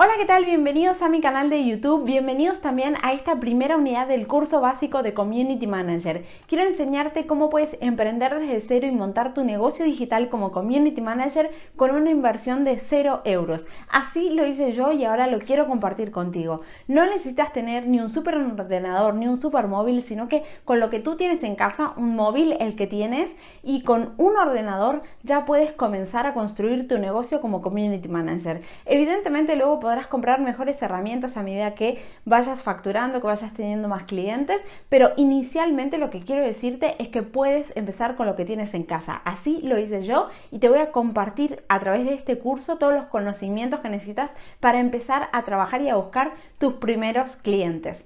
Hola, ¿qué tal? Bienvenidos a mi canal de YouTube, bienvenidos también a esta primera unidad del curso básico de Community Manager. Quiero enseñarte cómo puedes emprender desde cero y montar tu negocio digital como Community Manager con una inversión de 0 euros. Así lo hice yo y ahora lo quiero compartir contigo. No necesitas tener ni un super ordenador ni un super móvil, sino que con lo que tú tienes en casa, un móvil el que tienes y con un ordenador ya puedes comenzar a construir tu negocio como Community Manager. Evidentemente luego podrás comprar mejores herramientas a medida que vayas facturando, que vayas teniendo más clientes, pero inicialmente lo que quiero decirte es que puedes empezar con lo que tienes en casa. Así lo hice yo y te voy a compartir a través de este curso todos los conocimientos que necesitas para empezar a trabajar y a buscar tus primeros clientes.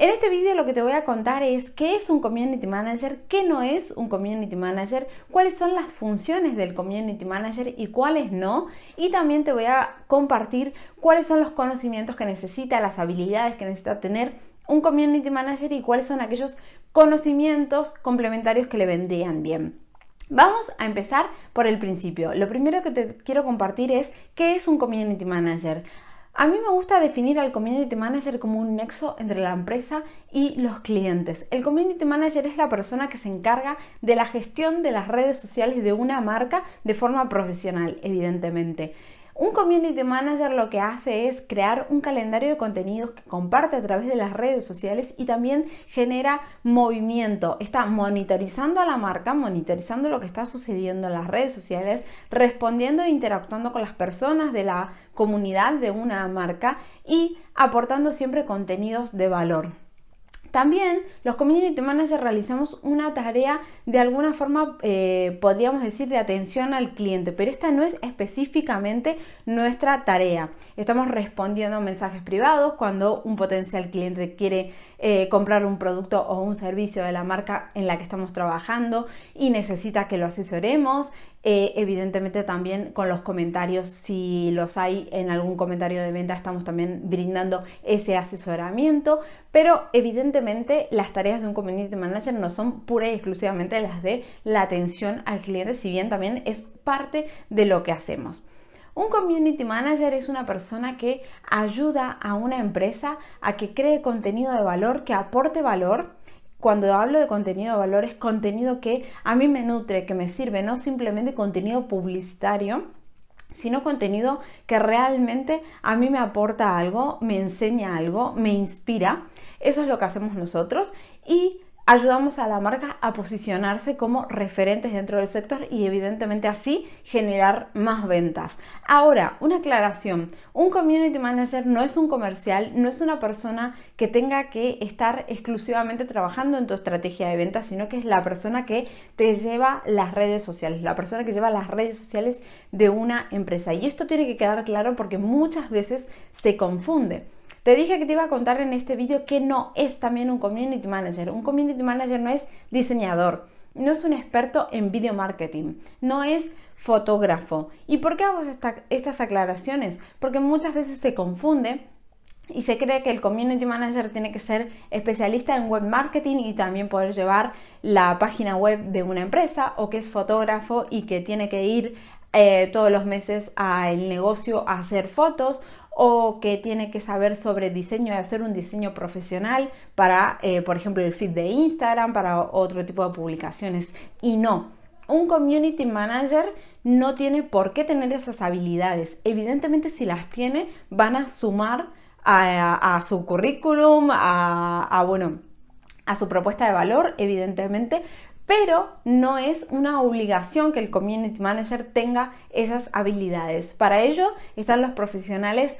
En este vídeo lo que te voy a contar es qué es un Community Manager, qué no es un Community Manager, cuáles son las funciones del Community Manager y cuáles no. Y también te voy a compartir cuáles son los conocimientos que necesita, las habilidades que necesita tener un Community Manager y cuáles son aquellos conocimientos complementarios que le vendrían bien. Vamos a empezar por el principio. Lo primero que te quiero compartir es qué es un Community Manager. A mí me gusta definir al Community Manager como un nexo entre la empresa y los clientes. El Community Manager es la persona que se encarga de la gestión de las redes sociales de una marca de forma profesional, evidentemente. Un community manager lo que hace es crear un calendario de contenidos que comparte a través de las redes sociales y también genera movimiento. Está monitorizando a la marca, monitorizando lo que está sucediendo en las redes sociales, respondiendo e interactuando con las personas de la comunidad de una marca y aportando siempre contenidos de valor. También los community managers realizamos una tarea de alguna forma, eh, podríamos decir, de atención al cliente, pero esta no es específicamente nuestra tarea. Estamos respondiendo a mensajes privados cuando un potencial cliente quiere eh, comprar un producto o un servicio de la marca en la que estamos trabajando y necesita que lo asesoremos. Eh, evidentemente también con los comentarios, si los hay en algún comentario de venta, estamos también brindando ese asesoramiento, pero evidentemente las tareas de un community manager no son pura y exclusivamente las de la atención al cliente, si bien también es parte de lo que hacemos. Un community manager es una persona que ayuda a una empresa a que cree contenido de valor, que aporte valor. Cuando hablo de contenido de valor es contenido que a mí me nutre, que me sirve, no simplemente contenido publicitario, sino contenido que realmente a mí me aporta algo, me enseña algo, me inspira. Eso es lo que hacemos nosotros y ayudamos a la marca a posicionarse como referentes dentro del sector y evidentemente así generar más ventas. Ahora, una aclaración, un community manager no es un comercial, no es una persona que tenga que estar exclusivamente trabajando en tu estrategia de ventas, sino que es la persona que te lleva las redes sociales, la persona que lleva las redes sociales de una empresa. Y esto tiene que quedar claro porque muchas veces se confunde. Te dije que te iba a contar en este vídeo que no es también un community manager. Un community manager no es diseñador, no es un experto en video marketing, no es fotógrafo. ¿Y por qué hago estas aclaraciones? Porque muchas veces se confunde y se cree que el community manager tiene que ser especialista en web marketing y también poder llevar la página web de una empresa o que es fotógrafo y que tiene que ir eh, todos los meses al negocio a hacer fotos o que tiene que saber sobre diseño y hacer un diseño profesional para, eh, por ejemplo, el feed de Instagram, para otro tipo de publicaciones. Y no, un community manager no tiene por qué tener esas habilidades. Evidentemente, si las tiene, van a sumar a, su currículum, a, bueno, a su propuesta de valor, evidentemente, pero no es una obligación que el community manager tenga esas habilidades. Para ello están los profesionales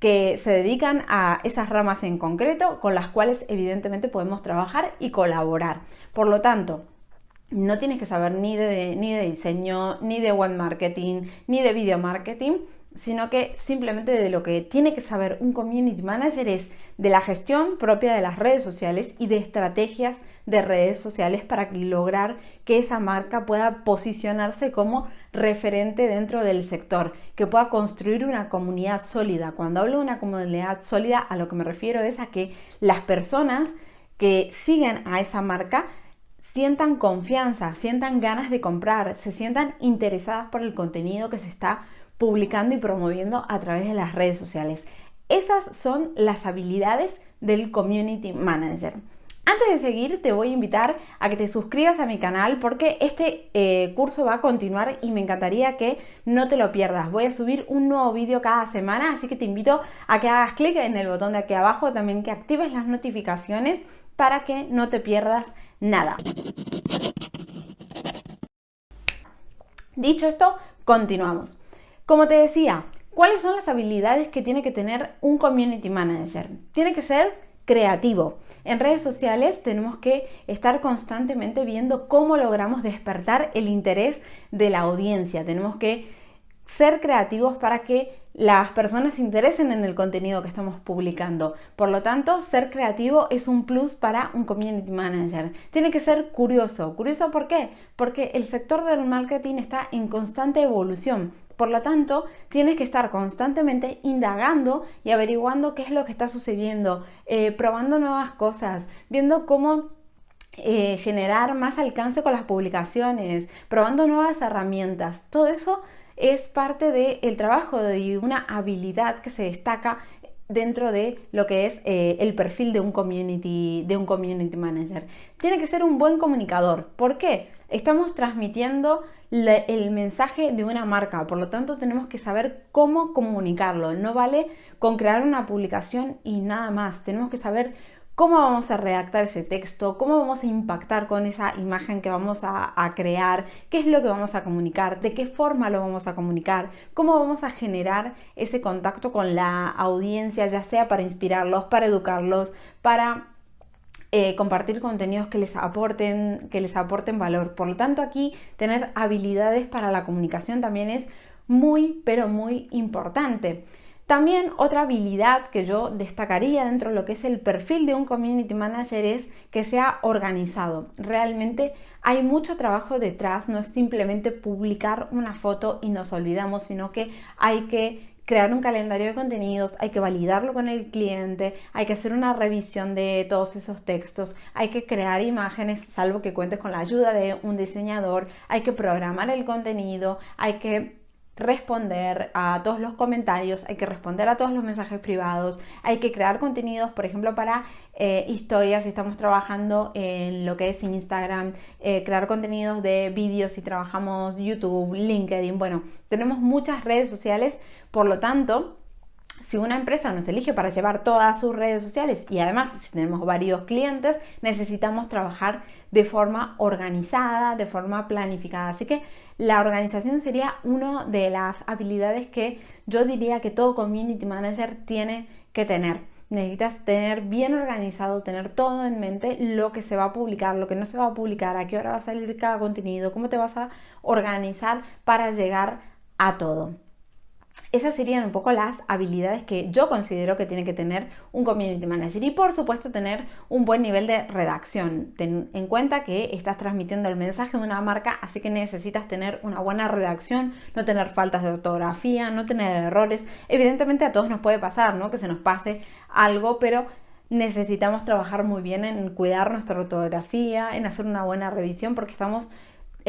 que se dedican a esas ramas en concreto con las cuales evidentemente podemos trabajar y colaborar. Por lo tanto, no tienes que saber ni de, ni de diseño, ni de web marketing, ni de video marketing, sino que simplemente de lo que tiene que saber un community manager es de la gestión propia de las redes sociales y de estrategias de redes sociales para lograr que esa marca pueda posicionarse como referente dentro del sector, que pueda construir una comunidad sólida. Cuando hablo de una comunidad sólida, a lo que me refiero es a que las personas que siguen a esa marca sientan confianza, sientan ganas de comprar, se sientan interesadas por el contenido que se está publicando y promoviendo a través de las redes sociales. Esas son las habilidades del Community Manager. Antes de seguir, te voy a invitar a que te suscribas a mi canal porque este eh, curso va a continuar y me encantaría que no te lo pierdas. Voy a subir un nuevo vídeo cada semana, así que te invito a que hagas clic en el botón de aquí abajo, también que actives las notificaciones para que no te pierdas nada. Dicho esto, continuamos. Como te decía, ¿cuáles son las habilidades que tiene que tener un community manager? Tiene que ser creativo en redes sociales tenemos que estar constantemente viendo cómo logramos despertar el interés de la audiencia. Tenemos que ser creativos para que las personas se interesen en el contenido que estamos publicando. Por lo tanto, ser creativo es un plus para un community manager. Tiene que ser curioso. ¿Curioso por qué? Porque el sector del marketing está en constante evolución. Por lo tanto, tienes que estar constantemente indagando y averiguando qué es lo que está sucediendo, eh, probando nuevas cosas, viendo cómo eh, generar más alcance con las publicaciones, probando nuevas herramientas. Todo eso es parte del trabajo de una habilidad que se destaca dentro de lo que es eh, el perfil de un, community, de un community manager. Tiene que ser un buen comunicador. ¿Por qué? Estamos transmitiendo el mensaje de una marca, por lo tanto tenemos que saber cómo comunicarlo. No vale con crear una publicación y nada más. Tenemos que saber cómo vamos a redactar ese texto, cómo vamos a impactar con esa imagen que vamos a, crear, qué es lo que vamos a comunicar, de qué forma lo vamos a comunicar, cómo vamos a generar ese contacto con la audiencia, ya sea para inspirarlos, para educarlos, para eh, compartir contenidos que les, aporten, que les aporten valor. Por lo tanto, aquí tener habilidades para la comunicación también es muy, pero muy importante. También otra habilidad que yo destacaría dentro de lo que es el perfil de un community manager es que sea organizado. Realmente hay mucho trabajo detrás, no es simplemente publicar una foto y nos olvidamos, sino que hay que crear un calendario de contenidos, hay que validarlo con el cliente, hay que hacer una revisión de todos esos textos, hay que crear imágenes, salvo que cuentes con la ayuda de un diseñador, hay que programar el contenido, hay que responder a todos los comentarios, hay que responder a todos los mensajes privados, hay que crear contenidos, por ejemplo, para eh, historias, si estamos trabajando en lo que es Instagram, eh, crear contenidos de vídeos si trabajamos YouTube, LinkedIn, bueno, tenemos muchas redes sociales, por lo tanto, si una empresa nos elige para llevar todas sus redes sociales y además si tenemos varios clientes, necesitamos trabajar de forma organizada, de forma planificada. Así que la organización sería una de las habilidades que yo diría que todo community manager tiene que tener. Necesitas tener bien organizado, tener todo en mente, lo que se va a publicar, lo que no se va a publicar, a qué hora va a salir cada contenido, cómo te vas a organizar para llegar a todo. Esas serían un poco las habilidades que yo considero que tiene que tener un community manager y por supuesto tener un buen nivel de redacción. Ten en cuenta que estás transmitiendo el mensaje de una marca, así que necesitas tener una buena redacción, no tener faltas de ortografía, no tener errores. Evidentemente a todos nos puede pasar, ¿no? Que se nos pase algo, pero necesitamos trabajar muy bien en cuidar nuestra ortografía, en hacer una buena revisión porque estamos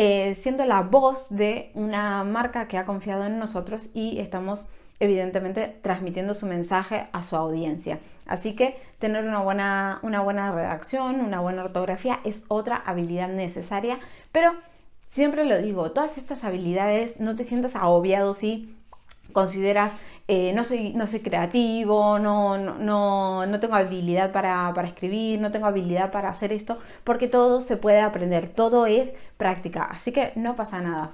eh, siendo la voz de una marca que ha confiado en nosotros y estamos evidentemente transmitiendo su mensaje a su audiencia. Así que tener una buena, una buena redacción, una buena ortografía es otra habilidad necesaria, pero siempre lo digo, todas estas habilidades no te sientas agobiado si consideras eh, no, soy, no soy creativo, no, no, no tengo habilidad para, para, escribir, no tengo habilidad para hacer esto, porque todo se puede aprender, todo es práctica, así que no pasa nada.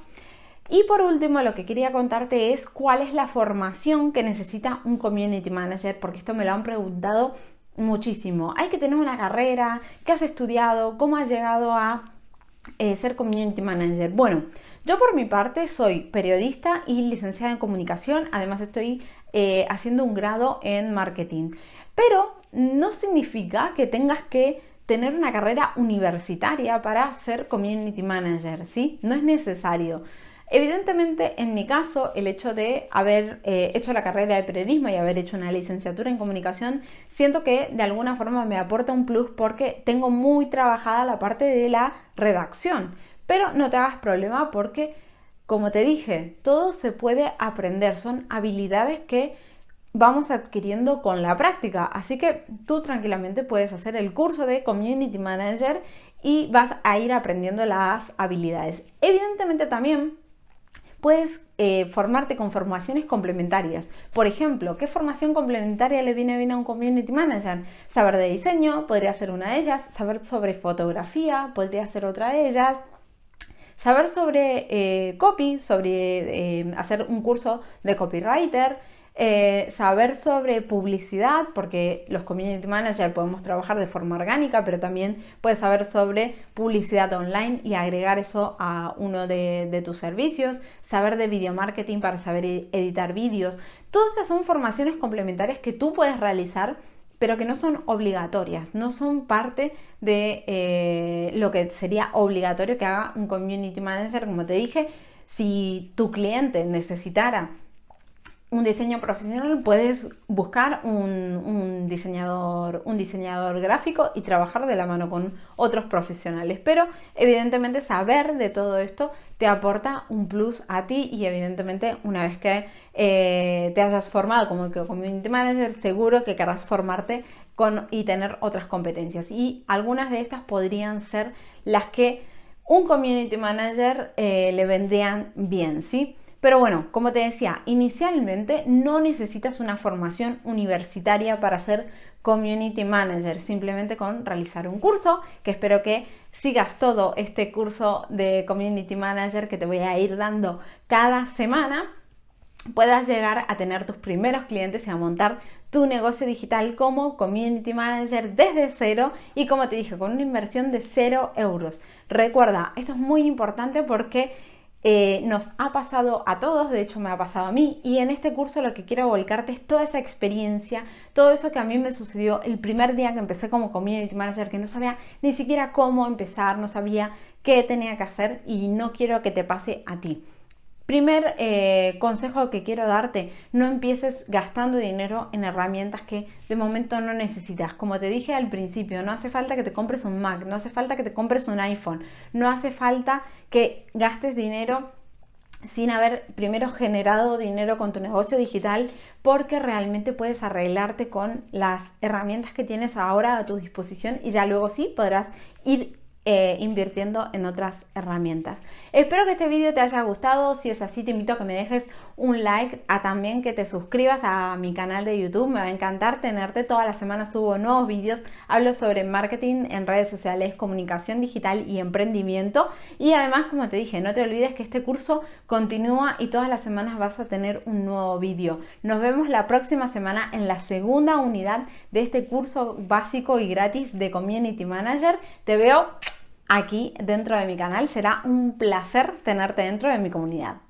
Y por último, lo que quería contarte es cuál es la formación que necesita un community manager, porque esto me lo han preguntado muchísimo. Hay que tener una carrera, qué has estudiado, cómo has llegado a eh, ser community manager. Bueno, yo por mi parte soy periodista y licenciada en comunicación, además estoy eh, haciendo un grado en marketing, pero no significa que tengas que tener una carrera universitaria para ser community manager, ¿sí? No es necesario. Evidentemente, en mi caso, el hecho de haber eh, hecho la carrera de periodismo y haber hecho una licenciatura en comunicación, siento que de alguna forma me aporta un plus porque tengo muy trabajada la parte de la redacción. Pero no te hagas problema porque como te dije, todo se puede aprender, son habilidades que vamos adquiriendo con la práctica. Así que tú tranquilamente puedes hacer el curso de Community Manager y vas a ir aprendiendo las habilidades. Evidentemente también puedes eh, formarte con formaciones complementarias. Por ejemplo, ¿qué formación complementaria le viene bien a un community manager? Saber de diseño podría ser una de ellas, saber sobre fotografía podría ser otra de ellas, saber sobre eh, copy, sobre eh, hacer un curso de copywriter, eh, saber sobre publicidad, porque los community managers podemos trabajar de forma orgánica, pero también puedes saber sobre publicidad online y agregar eso a uno de, tus servicios, saber de video marketing para saber e-, editar vídeos. Todas estas son formaciones complementarias que tú puedes realizar pero que no son obligatorias, no son parte de eh, lo que sería obligatorio que haga un community manager, como te dije, si tu cliente necesitara un diseño profesional puedes buscar un, diseñador, un diseñador gráfico y trabajar de la mano con otros profesionales. Pero evidentemente saber de todo esto te aporta un plus a ti y evidentemente una vez que eh, te hayas formado como community manager seguro que querrás formarte con, y tener otras competencias. Y algunas de estas podrían ser las que un community manager eh, le vendrían bien, ¿sí? Pero bueno, como te decía, inicialmente no necesitas una formación universitaria para ser community manager, simplemente con realizar un curso, que espero que sigas todo este curso de community manager que te voy a ir dando cada semana puedas llegar a tener tus primeros clientes y a montar tu negocio digital como community manager desde cero y como te dije con una inversión de cero euros. Recuerda esto es muy importante porque eh, nos ha pasado a todos, de hecho me ha pasado a mí, y en este curso lo que quiero volcarte es toda esa experiencia, todo eso que a mí me sucedió el primer día que empecé como community manager, que no sabía ni siquiera cómo empezar, no sabía qué tenía que hacer y no quiero que te pase a ti. Primer eh, consejo que quiero darte, no empieces gastando dinero en herramientas que de momento no necesitas. Como te dije al principio, no hace falta que te compres un Mac, no hace falta que te compres un iPhone, no hace falta que gastes dinero sin haber primero generado dinero con tu negocio digital porque realmente puedes arreglarte con las herramientas que tienes ahora a tu disposición y ya luego sí podrás ir eh, invirtiendo en otras herramientas. Espero que este vídeo te haya gustado, si es así te invito a que me dejes un like, a también que te suscribas a mi canal de YouTube, me va a encantar tenerte, toda la semana subo nuevos vídeos, hablo sobre marketing en redes sociales, comunicación digital y emprendimiento y además como te dije, no te olvides que este curso continúa y todas las semanas vas a tener un nuevo vídeo. Nos vemos la próxima semana en la segunda unidad de este curso básico y gratis de Community Manager. Te veo aquí dentro de mi canal. Será un placer tenerte dentro de mi comunidad.